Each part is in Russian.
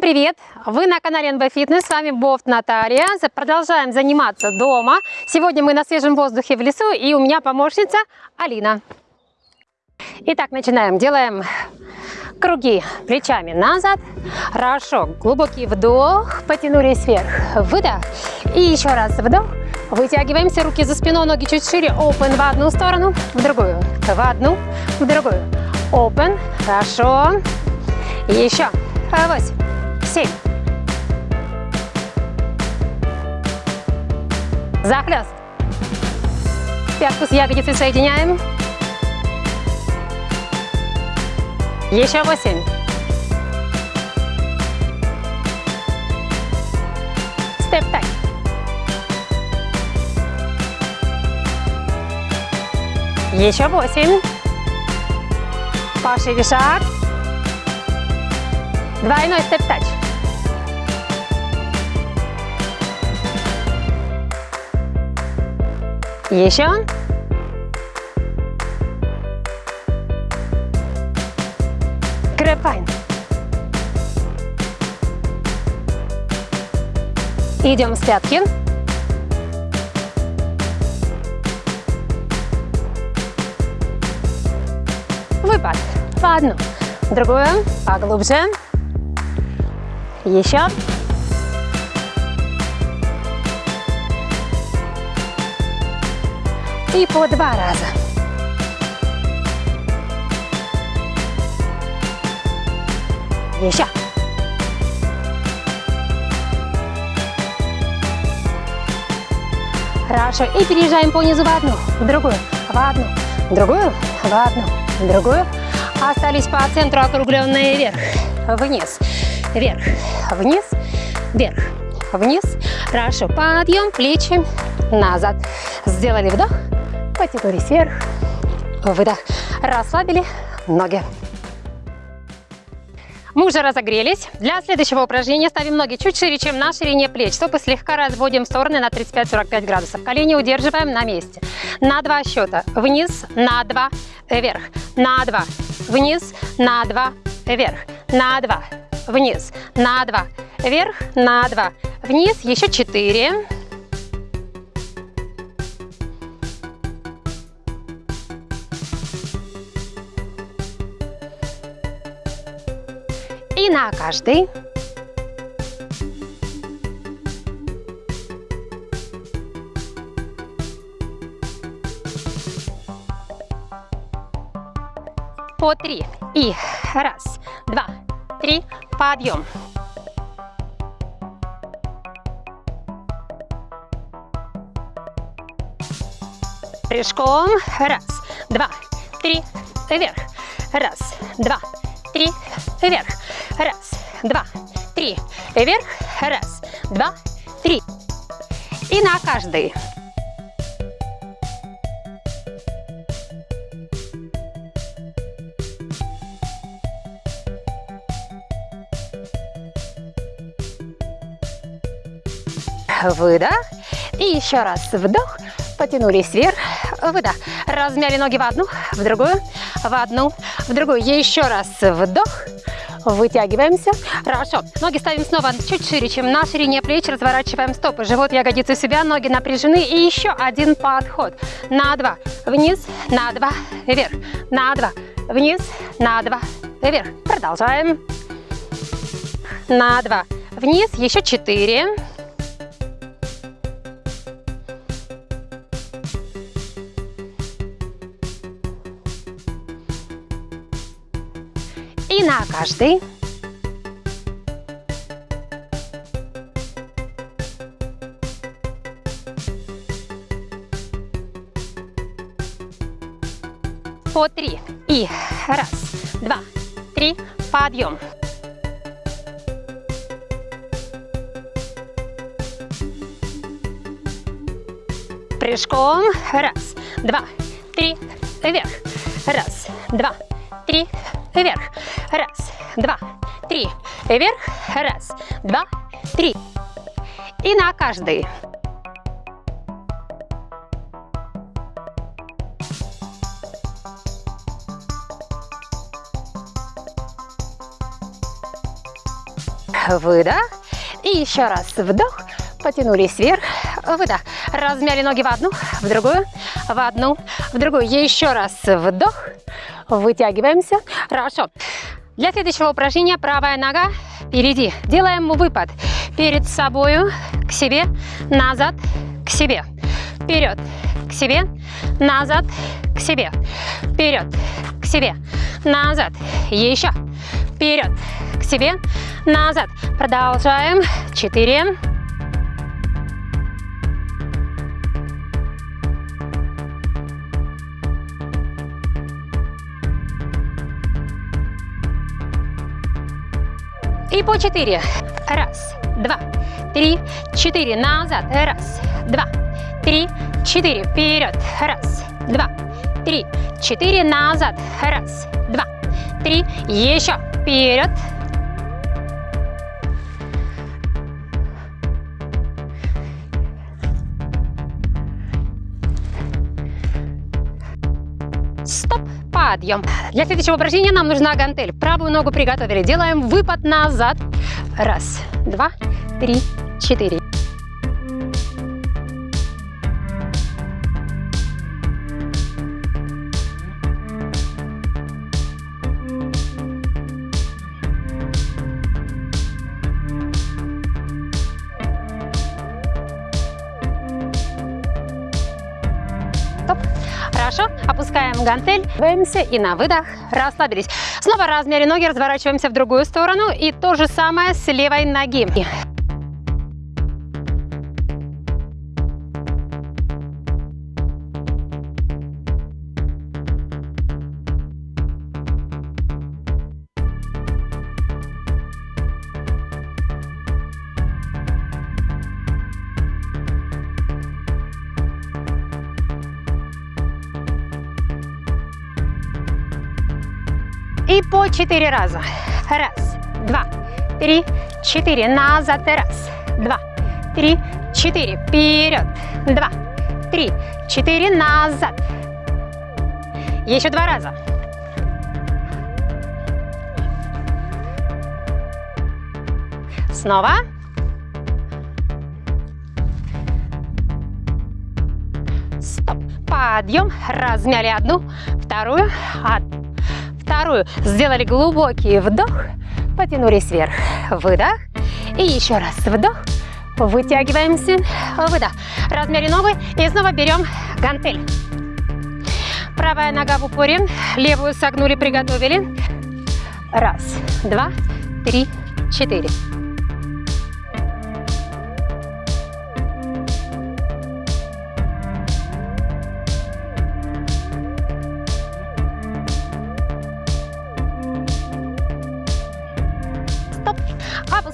Всем привет! Вы на канале НБ Фитнес, с вами Бофт Наталья. Продолжаем заниматься дома. Сегодня мы на свежем воздухе в лесу и у меня помощница Алина. Итак, начинаем. Делаем круги плечами назад. Хорошо. Глубокий вдох, потянулись вверх. Выдох. И еще раз вдох. Вытягиваемся, руки за спиной, ноги чуть шире. Open в одну сторону, в другую. В одну, в другую. Open. Хорошо. Еще. Восемь. Семь. Захлест. Пятку с ягодицей соединяем. Еще восемь. Степ так. Еще восемь. Пошире шаг. Двойной step touch. Еще. Grapevine. Идем с пятки. Выпад. По одну. Другую. Поглубже. Еще. И по два раза. Еще. Хорошо. И переезжаем по низу в одну, в другую, в одну, в другую, в одну, в другую. Остались по центру округленные вверх, вниз, вверх, вниз, вверх, вниз. Хорошо. Подъем, плечи назад. Сделали вдох, потянулись вверх, выдох. Расслабили ноги. Мы уже разогрелись. Для следующего упражнения ставим ноги чуть шире, чем на ширине плеч. Стопы слегка разводим в стороны на 35-45 градусов. Колени удерживаем на месте. На два счета. Вниз, на два, вверх. На два, вниз, на два, вверх. На два, вниз, на два, вверх, на два, вниз. Еще четыре. Каждый. По три. И раз, два, три. Подъем. Прыжком. Раз, два, три. Вверх. Раз, два, три. Вверх. Раз, два, три. Вверх. Раз, два, три. И на каждый. Выдох. И еще раз вдох. Потянулись вверх. Выдох. Размяли ноги в одну, в другую, в одну, в другую. Еще раз вдох. Вытягиваемся. Хорошо. Ноги ставим снова чуть шире, чем на ширине плеч. Разворачиваем стопы. Живот, ягодицы себя. Ноги напряжены. И еще один подход. На два. Вниз. На два. Вверх. На два. Вниз. На два. Вверх. Продолжаем. На два. Вниз. Еще четыре. На каждый. По три. И раз, два, три. Подъем. Прыжком. Раз, два, три. Вверх. Раз, два, три. Вверх. Раз, два, три. Вверх. Раз, два, три. И на каждый. выдох. И еще раз вдох, потянулись вверх, выдох. Размяли ноги в одну, в другую, в одну, в другую. Еще раз вдох, вытягиваемся. Хорошо. Для следующего упражнения правая нога впереди. Делаем выпад перед собой, к себе, назад, к себе. Вперед, к себе, назад, к себе. Вперед, к себе, назад. Еще. Вперед, к себе, назад. Продолжаем. Четыре. И по четыре. Раз, два, три, четыре. Назад. Раз, два, три, четыре. Вперед. Раз, два, три, четыре. Назад. Раз, два, три. Еще. Вперед. Подъем. Для следующего упражнения нам нужна гантель. Правую ногу приготовили. Делаем выпад назад. Раз, два, три, четыре. Гантель. Двигаемся и на выдох расслабились. Снова размяли ноги, разворачиваемся в другую сторону. И то же самое с левой ноги. Четыре раза. Раз, два, три, четыре. Назад. Раз, два, три, четыре. Вперед. Два, три, четыре. Назад. Еще два раза. Снова. Стоп. Подъем. Размяли одну, вторую, одну вторую. Сделали глубокий вдох, потянулись вверх, выдох. И еще раз вдох, вытягиваемся, выдох. Размяли ногу и снова берем гантель. Правая нога в упоре, левую согнули, приготовили. Раз, два, три, четыре.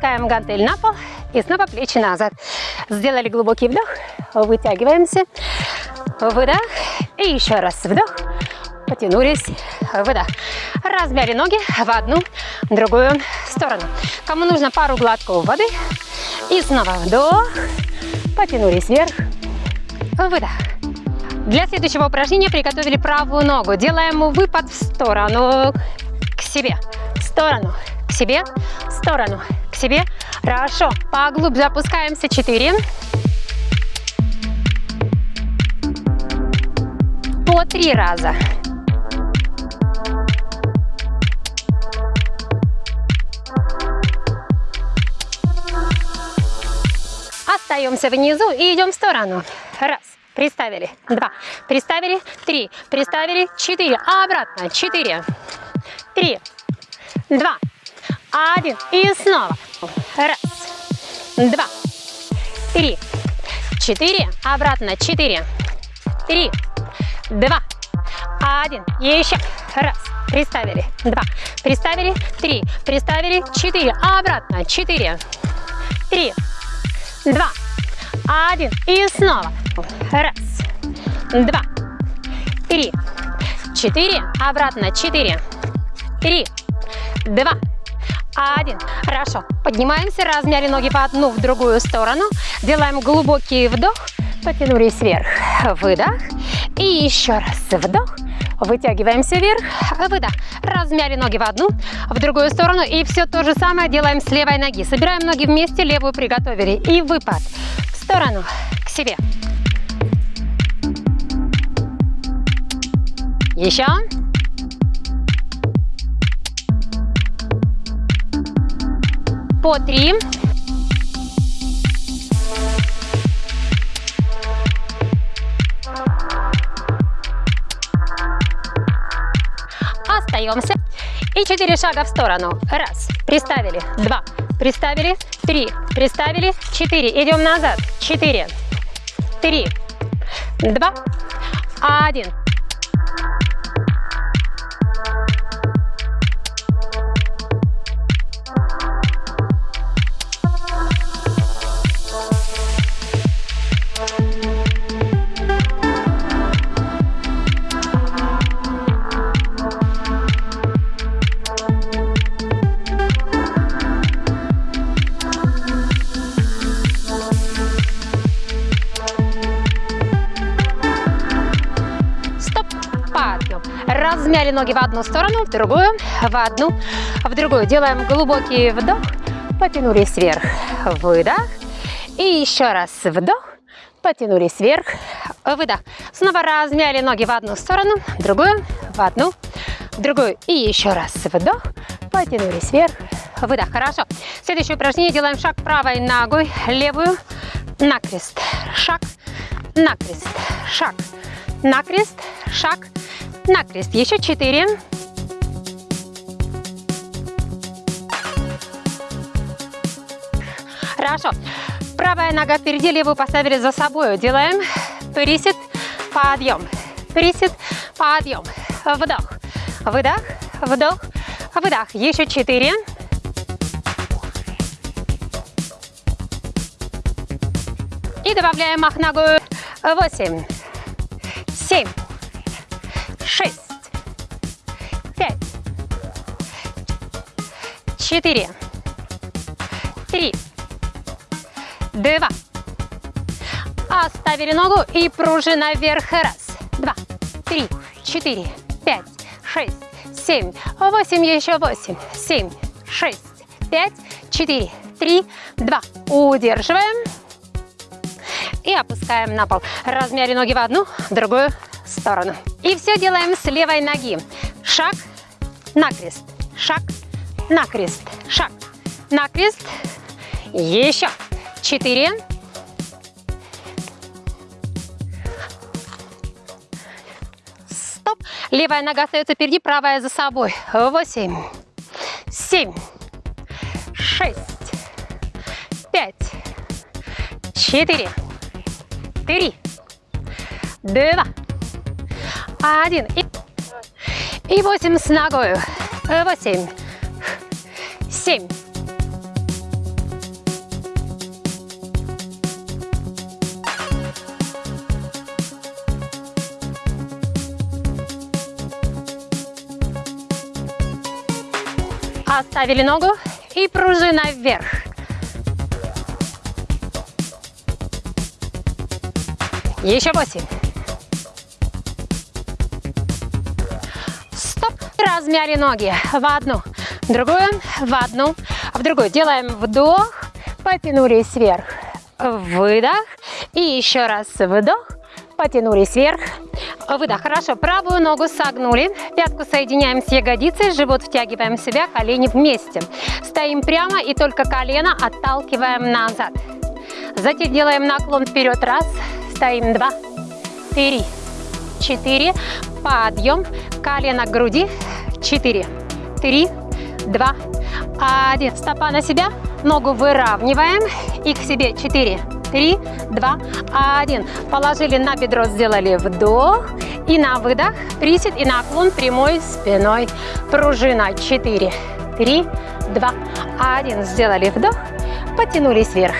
Опускаем гантель на пол и снова плечи назад. Сделали глубокий вдох, вытягиваемся, выдох и еще раз вдох, потянулись, выдох. Размяли ноги в одну, другую сторону. Кому нужно пару глотков воды и снова вдох, потянулись вверх, выдох. Для следующего упражнения приготовили правую ногу. Делаем выпад в сторону, к себе, в сторону, к себе, в сторону, себе. Хорошо. Поглубже опускаемся. Четыре. По три раза. Остаемся внизу и идем в сторону. Раз. Приставили. Два. Приставили. Три. Приставили. Четыре. Обратно. Четыре. Три. Два. Один. И снова. Раз. Два. Три. Четыре. Обратно. Четыре. Три. Два. Один. Еще. Раз. Приставили. Два. Приставили. Три. Приставили. Четыре. Обратно. Четыре. Три. Два. Один. И снова. Раз. Два. Три. Четыре. Обратно. Четыре. Три. Два. Один. Хорошо. Поднимаемся, размяли ноги по одну в другую сторону. Делаем глубокий вдох. Потянулись вверх. Выдох. И еще раз вдох. Вытягиваемся вверх, выдох. Размяли ноги в одну, в другую сторону. И все то же самое делаем с левой ноги. Собираем ноги вместе, левую приготовили. И выпад в сторону, к себе. Еще. По три. Остаемся. И четыре шага в сторону. Раз. Приставили. Два. Приставили. Три. Приставили. Четыре. Идем назад. Четыре. Три. Два. Один. Размяли ноги в одну сторону, в другую, в одну, в другую. Делаем глубокий вдох, потянулись вверх, выдох. И еще раз вдох, потянулись вверх, выдох. Снова размяли ноги в одну сторону, в другую, в одну, в другую. И еще раз вдох, потянулись вверх, выдох. Хорошо. Следующее упражнение делаем шаг правой ногой, левую, накрест, шаг, накрест, шаг, накрест, шаг, накрест. Еще четыре. Хорошо. Правая нога впереди, левую поставили за собой. Делаем присед, подъем. Присед, подъем. Вдох, выдох, вдох, выдох. Еще четыре. И добавляем мах ногу. Восемь, семь, 4, 3, 2. Оставили ногу и пружина вверх. Раз, два, три, четыре, пять, шесть, семь, восемь, еще восемь, семь, шесть, пять, четыре, три, два. Удерживаем. И опускаем на пол. Размяли ноги в одну, в другую сторону. И все делаем с левой ноги. Шаг, накрест, шаг, накрест, шаг, накрест. Еще. Четыре. Стоп. Левая нога остается впереди, правая за собой. Восемь, семь, шесть, пять, четыре, три, два, один. И, и восемь с ногой. Восемь. Семь. Оставили ногу и пружина вверх. Еще восемь. размяли ноги в одну, другую, в одну, в другую. Делаем вдох, потянулись вверх, выдох. И еще раз вдох, потянулись вверх, выдох. Хорошо, правую ногу согнули, пятку соединяем с ягодицей, живот втягиваем в себя, колени вместе. Стоим прямо и только колено отталкиваем назад. Затем делаем наклон вперед, раз, стоим, два, три, четыре, подъем, колено к груди, 4, 3, 2, 1. Стопа на себя, ногу выравниваем и к себе 4, 3, 2, 1. Положили на бедро, сделали вдох и на выдох, присед и наклон прямой спиной. Пружина 4, 3, 2, 1. Сделали вдох, потянулись вверх.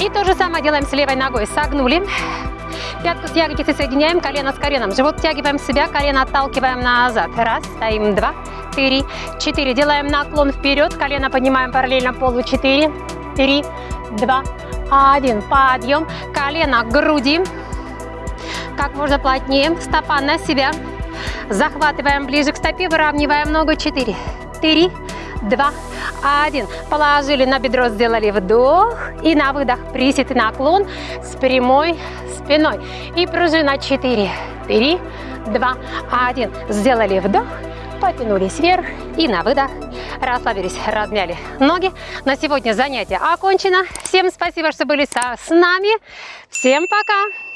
И то же самое делаем с левой ногой. Согнули, Пятку с ягодицей соединяем, колено с коленом. Живот втягиваем в себя, колено отталкиваем назад. Раз, стоим, два, три, четыре. Делаем наклон вперед, колено поднимаем параллельно полу. Четыре, три, два, один. Подъем, колено к груди. как можно плотнее. Стопа на себя. Захватываем ближе к стопе, выравниваем ногу. 4, 3, 2, 1. Положили на бедро, сделали вдох. И на выдох присед и наклон с прямой спиной. И пружина 4, 3, 2, 1. Сделали вдох потянулись вверх и на выдох расслабились, размяли ноги. На сегодня занятие окончено. Всем спасибо, что были со, с нами. Всем пока!